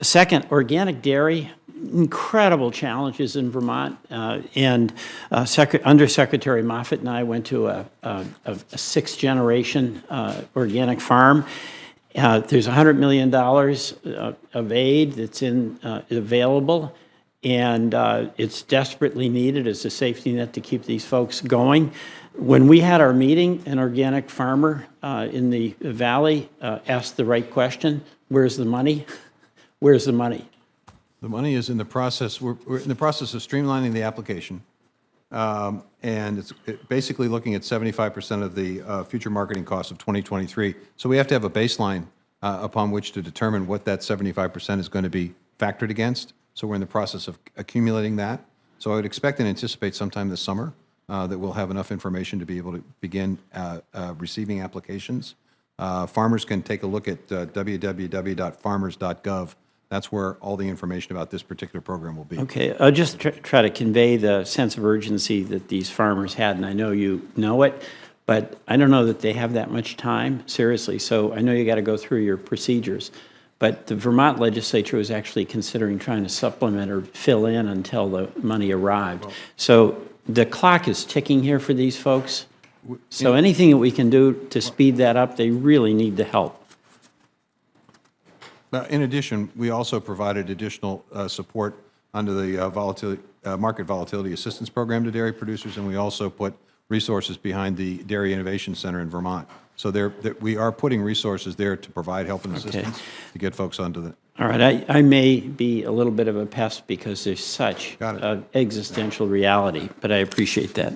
Second, organic dairy, incredible challenges in Vermont. uh, And uh, Secre- Undersecretary Moffitt and I went to a, a, a sixth-generation uh, organic farm. Uh, There's $100 million uh, of aid that's in, uh, available, and it's desperately needed as a safety net to keep these folks going. When we had our meeting, an organic farmer in the valley asked the right question, where's the money? Where's the money? The money is in the process, we're, we're in the process of streamlining the application. Um, And it's it- basically looking at 75% of the uh, future marketing costs of 2023. So we have to have a baseline uh, upon which to determine what that 75% is going to be factored against. So we're in the process of accumulating that. So I would expect and anticipate sometime this summer uh, that we'll have enough information to be able to begin uh, uh, receiving applications. Uh, Farmers can take a look at uh, www.farmers.gov. That's where all the information about this particular program will be. Okay, I'll just tr- try to convey the sense of urgency that these farmers had, and I know you know it, but I don't know that they have that much time, seriously. So I know you got to go through your procedures. But the Vermont legislature was actually considering trying to supplement or fill in until the money arrived. So the clock is ticking here for these folks. So anything that we can do to speed that up, they really need the help. Uh, In addition, we also provided additional uh, support under the uh, volatility, uh, Market Volatility Assistance Program to dairy producers, and we also put resources behind the Dairy Innovation Center in Vermont. So there, that we are putting resources there to provide help and assistance to get folks onto the, All right, I, I may be a little bit of a pest because there's such existential reality, but I appreciate that.